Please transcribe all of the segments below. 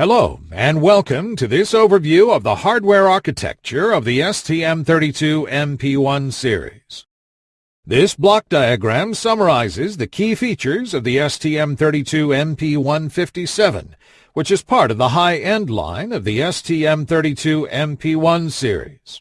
Hello, and welcome to this overview of the hardware architecture of the STM32MP1 series. This block diagram summarizes the key features of the STM32MP157, which is part of the high-end line of the STM32MP1 series.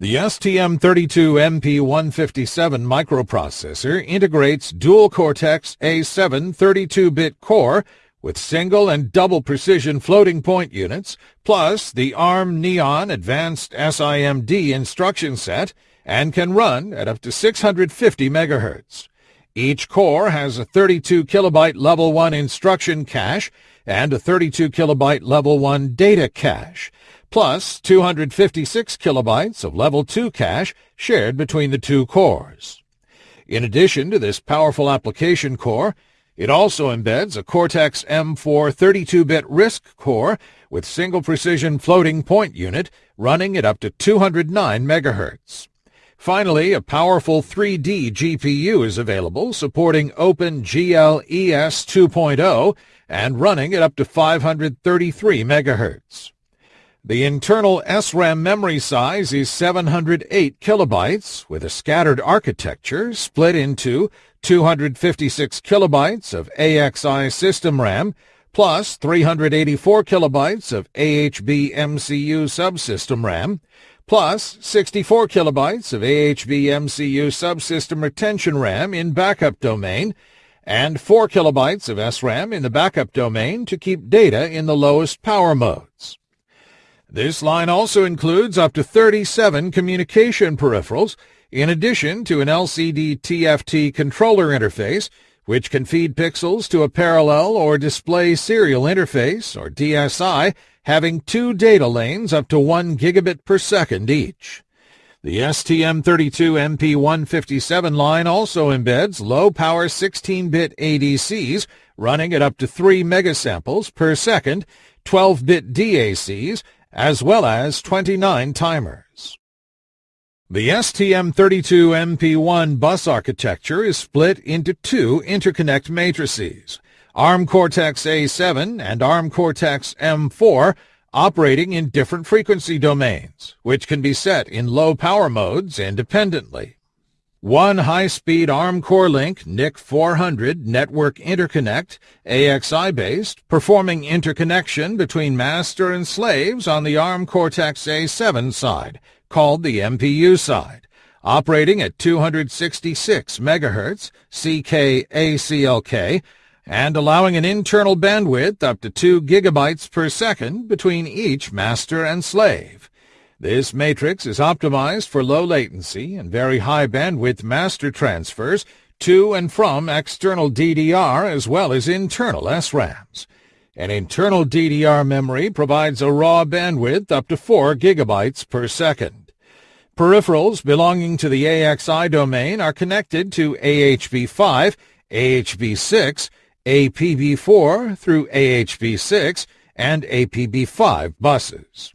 The STM32MP157 microprocessor integrates dual Cortex A7 32-bit core with single and double precision floating point units, plus the ARM Neon Advanced SIMD instruction set, and can run at up to 650 MHz. Each core has a 32 kilobyte level 1 instruction cache and a 32 kilobyte level 1 data cache, plus 256 kilobytes of level 2 cache shared between the two cores. In addition to this powerful application core, it also embeds a Cortex M4 32-bit RISC core with single precision floating point unit running at up to 209 MHz. Finally, a powerful 3D GPU is available supporting OpenGL ES 2.0 and running at up to 533 MHz. The internal SRAM memory size is 708 kilobytes with a scattered architecture split into 256 kilobytes of AXI system RAM plus 384 kilobytes of AHB MCU subsystem RAM plus 64 kilobytes of AHB MCU subsystem retention RAM in backup domain and 4 kilobytes of SRAM in the backup domain to keep data in the lowest power modes. This line also includes up to 37 communication peripherals, in addition to an LCD TFT controller interface, which can feed pixels to a parallel or display serial interface, or DSI, having two data lanes up to 1 gigabit per second each. The STM32MP157 line also embeds low-power 16-bit ADCs running at up to 3 megasamples per second, 12-bit DACs, as well as 29 timers. The STM32MP1 bus architecture is split into two interconnect matrices, ARM Cortex-A7 and ARM Cortex-M4, operating in different frequency domains, which can be set in low power modes independently. One high-speed ARM CoreLink NIC 400 network interconnect, AXI-based, performing interconnection between master and slaves on the ARM Cortex-A7 side, called the MPU side, operating at 266 MHz CK-ACLK, and allowing an internal bandwidth up to 2 gigabytes per second between each master and slave. This matrix is optimized for low latency and very high bandwidth master transfers to and from external DDR as well as internal SRAMs. An internal DDR memory provides a raw bandwidth up to 4 gigabytes per second. Peripherals belonging to the AXI domain are connected to AHB5, AHB6, APB4 through AHB6, and APB5 buses.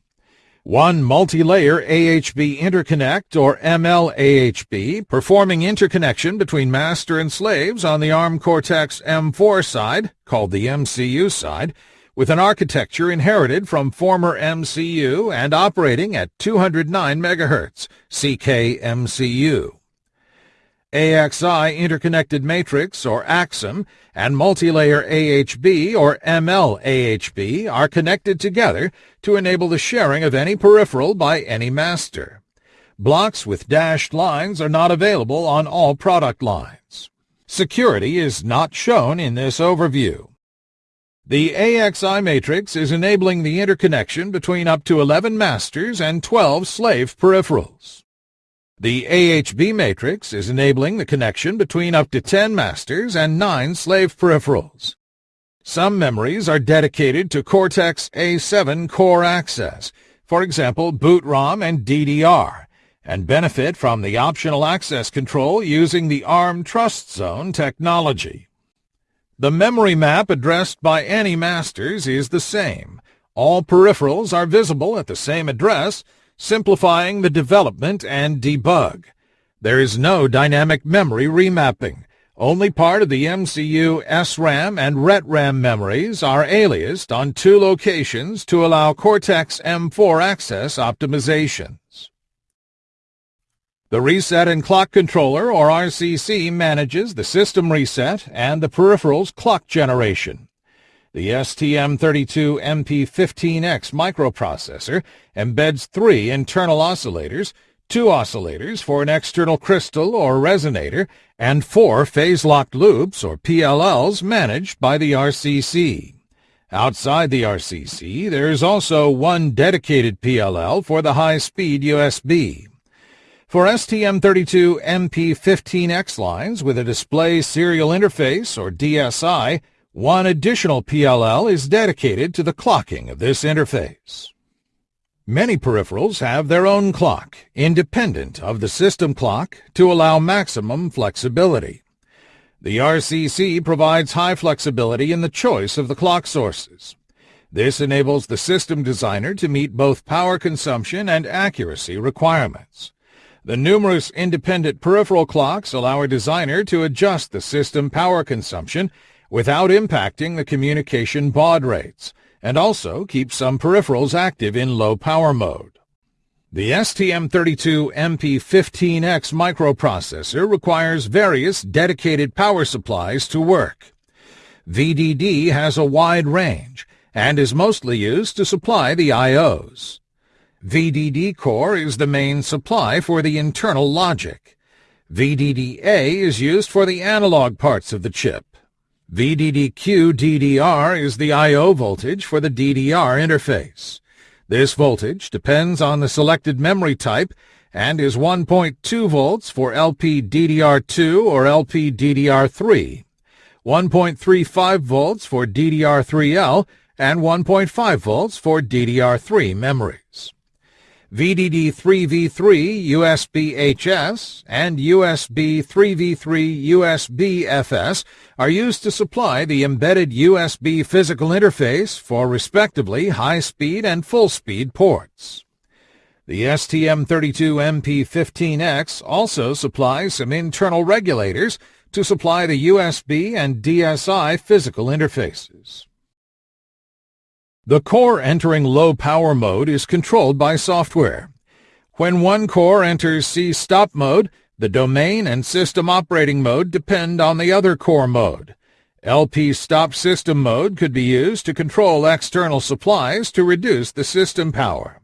One multi-layer AHB interconnect or MLAHB performing interconnection between master and slaves on the ARM Cortex-M4 side, called the MCU side, with an architecture inherited from former MCU and operating at 209 MHz, CK-MCU. AXI interconnected matrix or AXIM and multilayer AHB or MLAHB are connected together to enable the sharing of any peripheral by any master. Blocks with dashed lines are not available on all product lines. Security is not shown in this overview. The AXI matrix is enabling the interconnection between up to 11 masters and 12 slave peripherals. The AHB matrix is enabling the connection between up to 10 masters and 9 slave peripherals. Some memories are dedicated to Cortex-A7 core access, for example boot ROM and DDR, and benefit from the optional access control using the ARM Trust Zone technology. The memory map addressed by any masters is the same. All peripherals are visible at the same address, simplifying the development and debug. There is no dynamic memory remapping. Only part of the MCU SRAM and RETRAM memories are aliased on two locations to allow Cortex-M4 access optimizations. The Reset and Clock Controller, or RCC, manages the system reset and the peripheral's clock generation. The STM32MP15X microprocessor embeds three internal oscillators, two oscillators for an external crystal or resonator, and four phase-locked loops or PLLs managed by the RCC. Outside the RCC, there is also one dedicated PLL for the high-speed USB. For STM32MP15X lines with a display serial interface or DSI, one additional PLL is dedicated to the clocking of this interface. Many peripherals have their own clock, independent of the system clock, to allow maximum flexibility. The RCC provides high flexibility in the choice of the clock sources. This enables the system designer to meet both power consumption and accuracy requirements. The numerous independent peripheral clocks allow a designer to adjust the system power consumption without impacting the communication baud rates, and also keep some peripherals active in low power mode. The STM32MP15X microprocessor requires various dedicated power supplies to work. VDD has a wide range and is mostly used to supply the I.O.s. VDD core is the main supply for the internal logic. VDD-A is used for the analog parts of the chip. VDDQ DDR is the I.O. voltage for the DDR interface. This voltage depends on the selected memory type and is 1.2 volts for LPDDR2 or LPDDR3, 1.35 volts for DDR3L, and 1.5 volts for DDR3 memories. VDD3v3 USB-HS and USB 3v3 USB-FS are used to supply the embedded USB physical interface for respectively high-speed and full-speed ports. The STM32MP15X also supplies some internal regulators to supply the USB and DSI physical interfaces. The core entering low power mode is controlled by software. When one core enters C-stop mode, the domain and system operating mode depend on the other core mode. LP stop system mode could be used to control external supplies to reduce the system power.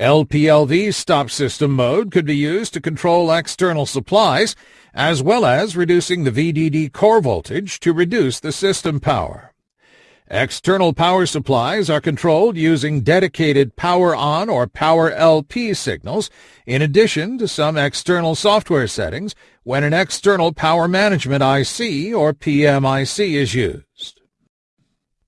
LPLV stop system mode could be used to control external supplies, as well as reducing the VDD core voltage to reduce the system power. External power supplies are controlled using dedicated power on or power LP signals, in addition to some external software settings when an external power management IC or PMIC is used.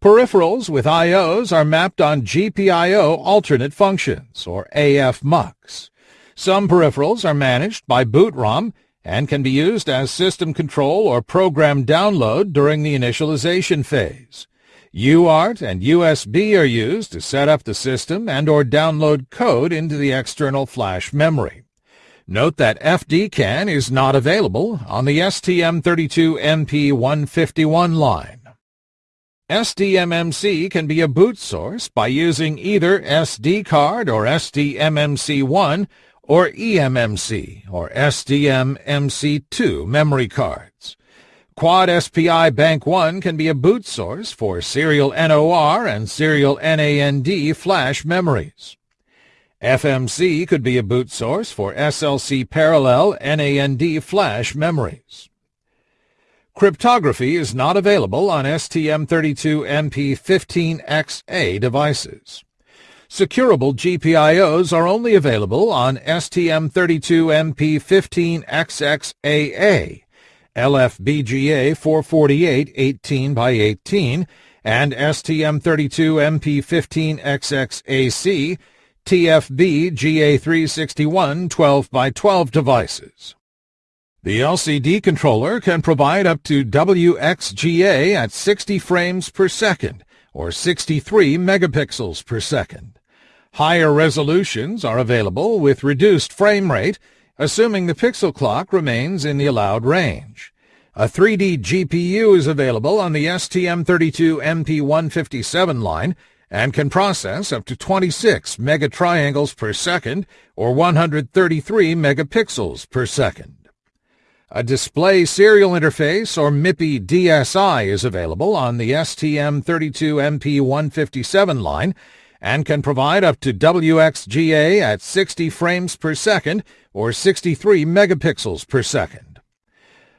Peripherals with IOs are mapped on GPIO alternate functions, or AF MUX. Some peripherals are managed by boot ROM and can be used as system control or program download during the initialization phase. UART and USB are used to set up the system and or download code into the external flash memory. Note that FDCAN is not available on the STM32MP151 line. SDMMC can be a boot source by using either SD card or SDMMC1 or eMMC or SDMMC2 memory cards. Quad SPI Bank 1 can be a boot source for serial NOR and serial NAND flash memories. FMC could be a boot source for SLC parallel NAND flash memories. Cryptography is not available on STM32MP15XA devices. Securable GPIOs are only available on STM32MP15XXAA LFBGA 448 18 by 18 and STM32MP15XXAC TFB GA361 12 by 12 devices. The LCD controller can provide up to WXGA at 60 frames per second or 63 megapixels per second. Higher resolutions are available with reduced frame rate assuming the pixel clock remains in the allowed range. A 3D GPU is available on the STM32MP157 line and can process up to 26 megatriangles per second or 133 megapixels per second. A display serial interface or MIPI DSI is available on the STM32MP157 line and can provide up to WXGA at 60 frames per second or 63 megapixels per second.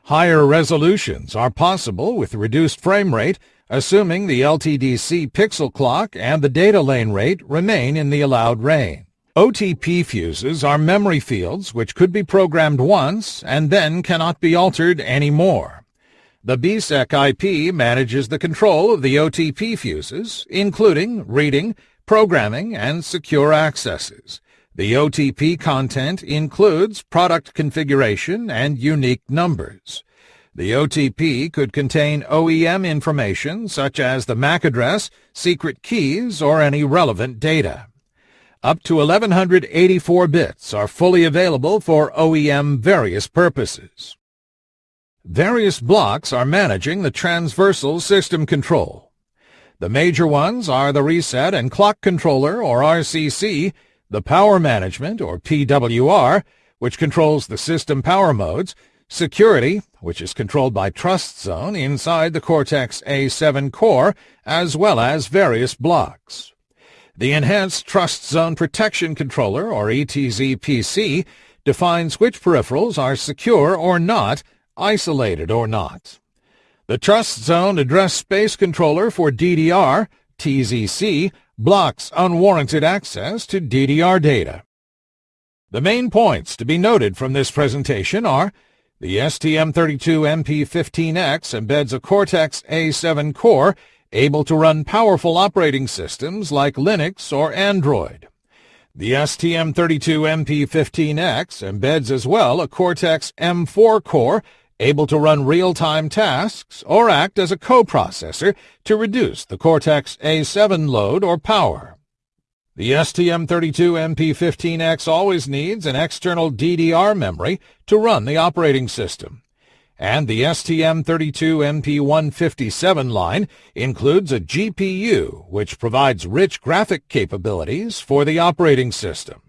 Higher resolutions are possible with reduced frame rate, assuming the LTDC pixel clock and the data lane rate remain in the allowed range. OTP fuses are memory fields which could be programmed once and then cannot be altered anymore. The BSEC IP manages the control of the OTP fuses, including reading, programming, and secure accesses. The OTP content includes product configuration and unique numbers. The OTP could contain OEM information such as the MAC address, secret keys, or any relevant data. Up to 1184 bits are fully available for OEM various purposes. Various blocks are managing the transversal system control. The major ones are the Reset and Clock Controller, or RCC, the Power Management, or PWR, which controls the system power modes, Security, which is controlled by Trust Zone inside the Cortex-A7 core, as well as various blocks. The Enhanced Trust Zone Protection Controller, or ETZ-PC, defines which peripherals are secure or not, isolated or not. The Trust Zone Address Space Controller for DDR, TZC, blocks unwarranted access to DDR data. The main points to be noted from this presentation are the STM32MP15X embeds a Cortex-A7 core able to run powerful operating systems like Linux or Android. The STM32MP15X embeds as well a Cortex-M4 core able to run real-time tasks or act as a coprocessor to reduce the Cortex-A7 load or power. The STM32MP15X always needs an external DDR memory to run the operating system. And the STM32MP157 line includes a GPU, which provides rich graphic capabilities for the operating system.